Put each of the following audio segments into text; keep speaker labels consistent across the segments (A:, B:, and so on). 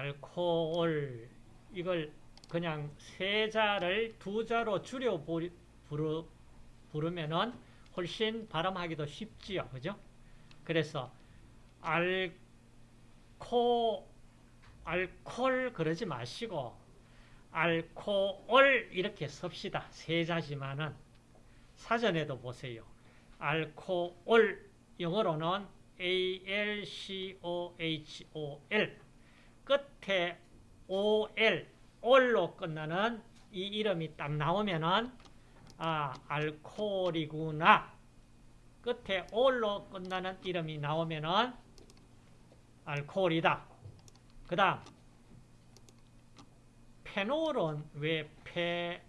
A: 알코올 이걸 그냥 세 자를 두 자로 줄여 부르, 부르면은 훨씬 발음하기도 쉽지요. 그죠? 그래서 알코 알콜 그러지 마시고 알코올 이렇게 씁시다. 세 자지만은 사전에도 보세요. 알코올 영어로는 A-L-C-O-H-O-L 끝에 O-L 올로 끝나는 이 이름이 딱 나오면은 아 알코올이구나 끝에 올로 끝나는 이름이 나오면은 알코올이다. 그 다음 페놀은 왜 페,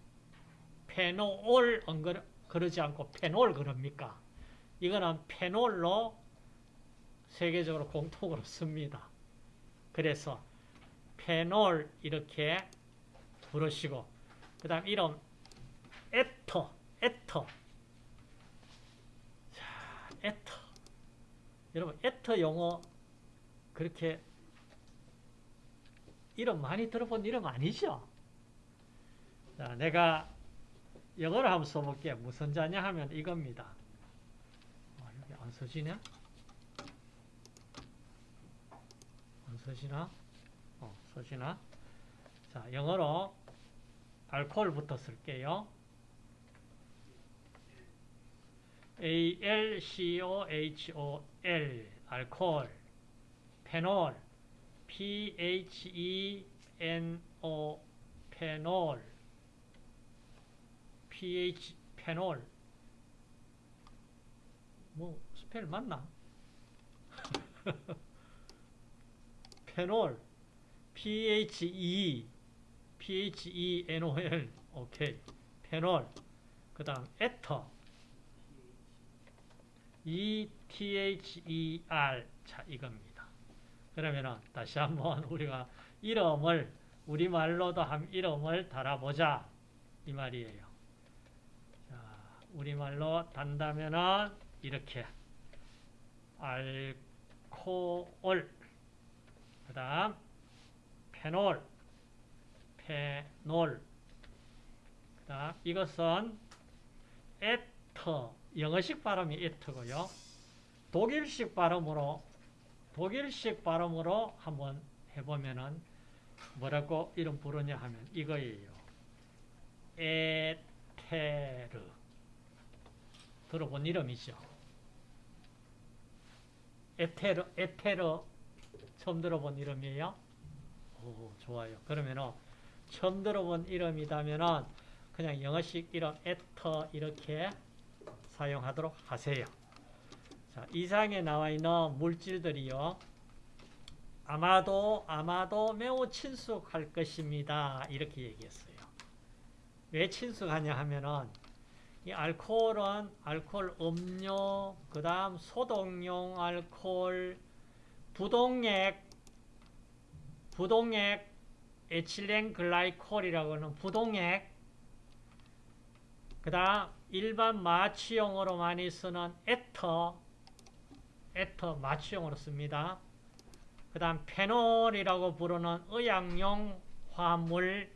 A: 페노올 엉거, 그러지 않고 페놀 그럽니까? 이거는 페놀로 세계적으로 공통으로 씁니다. 그래서 페놀 이렇게 부르시고 그 다음 이름 에터 에터 자 에터 여러분 에터 용어 그렇게 이름 많이 들어본 이름 아니죠? 자, 내가 영어로 한번 써볼게. 무슨 자냐 하면 이겁니다. 어, 여기 안 써지냐? 안 써지나? 어, 써지나? 자, 영어로 알코올부터 쓸게요. A-L-C-O-H-O-L 알코올 페놀 P-H-E-N-O 페놀 pH 페놀 뭐 스펠 맞나? 페놀 PHE PHENOL 오케이 페놀 그 다음 에터 ETHER 자 이겁니다. 그러면은 다시 한번 우리가 이름을 우리말로도 한 이름을 달아보자. 이 말이에요. 우리말로 단다면은 이렇게. 알코올. 그 다음 페놀 페놀 그 다음 이것은 에터 영어식 발음이 에터고요 독일식 발음으로 독일식 발음으로 한번 해보면은 뭐라고 이름 부르냐 하면 이거예요 에테르 들어본 이름이죠. 에테르, 에테르 처음 들어본 이름이에요? 오, 좋아요. 그러면은 처음 들어본 이름이다면은 그냥 영어식 이름 에터 이렇게 사용하도록 하세요. 자, 이상에 나와 있는 물질들이요. 아마도 아마도 매우 친숙할 것입니다. 이렇게 얘기했어요. 왜 친숙하냐 하면은 이 알코올은 알코올 음료, 그 다음 소독용 알코올, 부동액, 부동액, 에틸렌 글라이콜이라고 하는 부동액, 그 다음 일반 마취용으로 많이 쓰는 에터, 에터 마취용으로 씁니다. 그 다음 페놀이라고 부르는 의약용 화물,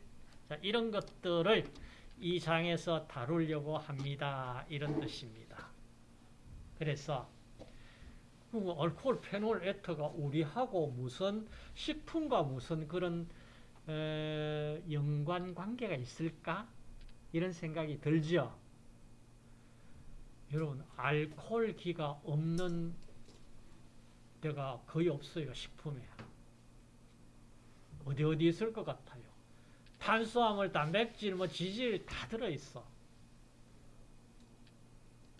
A: 자, 이런 것들을 이 장에서 다루려고 합니다. 이런 뜻입니다. 그래서 뭐 알코올 페놀 에터가 우리하고 무슨 식품과 무슨 그런 에, 연관 관계가 있을까? 이런 생각이 들죠. 여러분 알코올기가 없는 데가 거의 없어요. 식품에. 어디 어디 있을 것 같아요. 탄수화물, 단백질, 뭐 지질 다 들어있어.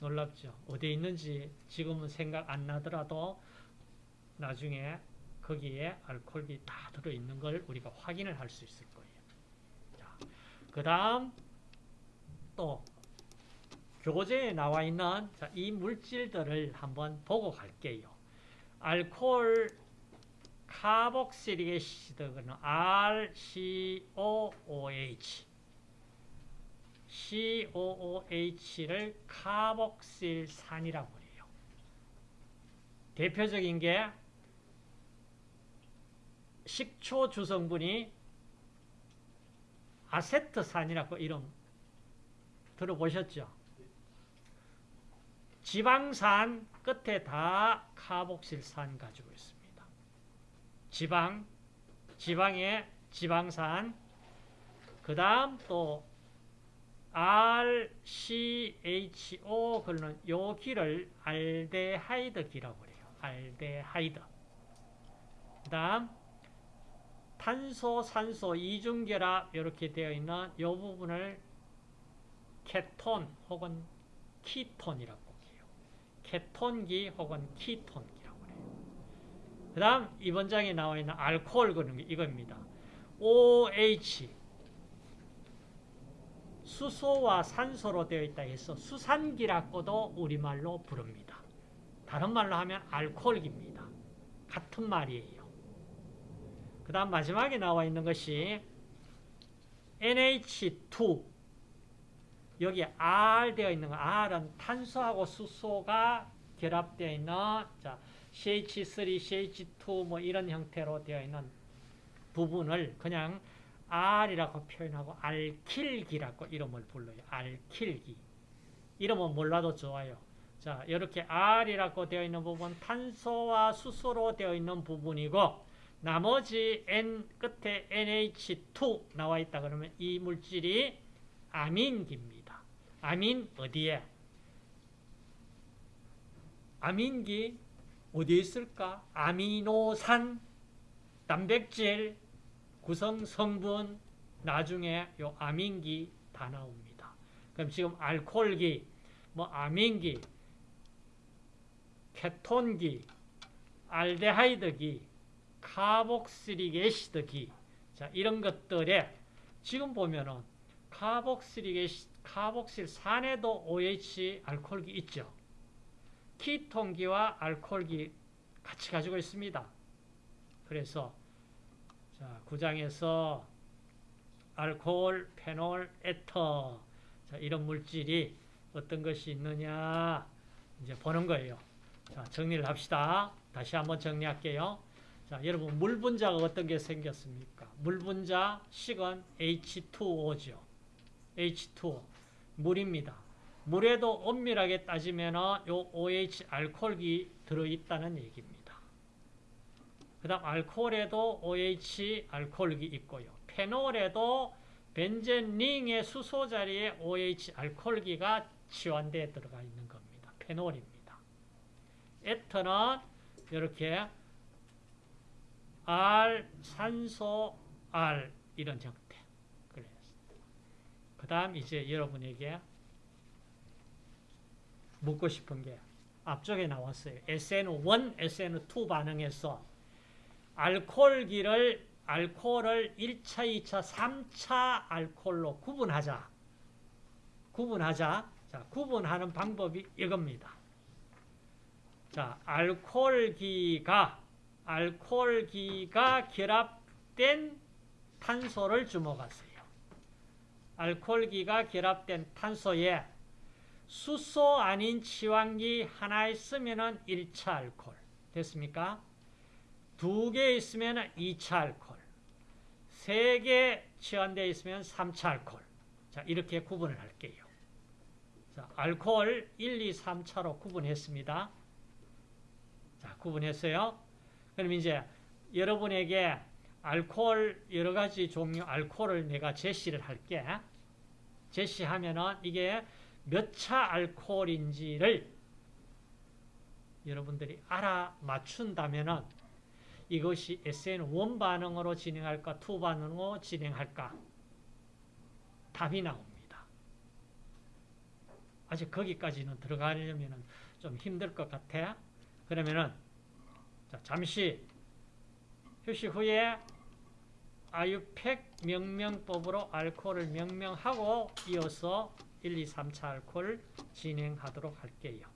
A: 놀랍죠? 어디에 있는지 지금은 생각 안 나더라도 나중에 거기에 알코올이 다 들어있는 걸 우리가 확인을 할 수 있을 거예요. 그 다음 또 교재에 나와 있는 자, 이 물질들을 한번 보고 갈게요. 알코올 카복실릭 애시드는 RCOOH COOH를 카복실산이라고 해요. 대표적인 게 식초 주성분이 아세트산이라고 이름 들어보셨죠? 지방산 끝에 다 카복실산 가지고 있습니다. 지방, 지방에 지방산, 그 다음 또 RCHO 그러는 요 기를 알데하이드 기라고 그래요. 알데하이드. 그 다음 탄소, 산소, 이중결합 이렇게 되어 있는 이 부분을 케톤 혹은 키톤이라고 해요. 케톤기 혹은 키톤기라고 해요. 그 다음 이번 장에 나와 있는 알코올 그런 게 이겁니다. OH 수소와 산소로 되어 있다 해서 수산기라고도 우리말로 부릅니다. 다른 말로 하면 알코올기입니다. 같은 말이에요. 그 다음 마지막에 나와 있는 것이 NH2 여기 R 되어 있는 거 R은 탄소하고 수소가 결합되어 있는 자, CH3, CH2 뭐 이런 형태로 되어 있는 부분을 그냥 R이라고 표현하고 알킬기라고 이름을 불러요. 알킬기. 이름은 몰라도 좋아요. 자, 이렇게 R이라고 되어 있는 부분 탄소와 수소로 되어 있는 부분이고 나머지 N 끝에 NH2 나와 있다 그러면 이 물질이 아민기입니다. 아민 어디에? 아민기 어디에 있을까? 아미노산, 단백질, 구성 성분 나중에 요 아민기 다 나옵니다. 그럼 지금 알코올기, 뭐 아민기, 케톤기, 알데하이드기, 카복시릭 애시드기 자 이런 것들에 지금 보면은 카복시릭 애시 카복실산에도 OH 알코올기 있죠. 키톤기와 알코올기 같이 가지고 있습니다. 그래서 자, 9장에서 알코올, 페놀, 에터 자, 이런 물질이 어떤 것이 있느냐 이제 보는 거예요. 자, 정리를 합시다. 다시 한번 정리할게요. 자, 여러분 물 분자가 어떤 게 생겼습니까? 물 분자 식은 H2O죠. H2O 물입니다. 물에도 엄밀하게 따지면 요 OH 알코올이 들어 있다는 얘기입니다. 그 다음 알코올에도 OH 알코올이 있고요. 페놀에도 벤젠링의 수소 자리에 OH 알코올기가 치환되어 들어가 있는 겁니다. 페놀입니다. 에터는 이렇게 R, 산소, R 이런 형태. 그래요. 그 다음 이제 여러분에게 묻고 싶은 게 앞쪽에 나왔어요. SN1, SN2 반응에서 알코올기를 알코올을 1차, 2차, 3차 알코올로 구분하자. 구분하자. 자, 구분하는 방법이 이겁니다. 자, 알코올기가 알코올기가 결합된 탄소를 주목하세요. 알코올기가 결합된 탄소에 수소 아닌 치환기 하나 있으면 1차 알코올. 됐습니까? 두 개 있으면 2차 알코올. 세개 치환되어 있으면 3차 알코올. 자, 이렇게 구분을 할게요. 자, 알코올 1, 2, 3차로 구분했습니다. 자, 구분했어요. 그럼 이제 여러분에게 알코올 여러 가지 종류 알코올을 내가 제시를 할게. 제시하면은 이게 몇 차 알코올인지를 여러분들이 알아 맞춘다면은 이것이 SN1 반응으로 진행할까 2 반응으로 진행할까 답이 나옵니다. 아직 거기까지는 들어가려면 좀 힘들 것 같아. 그러면은 자, 잠시 휴식 후에 아유팩 명명법으로 알코올을 명명하고 이어서 1, 2, 3차 알코올 진행하도록 할게요.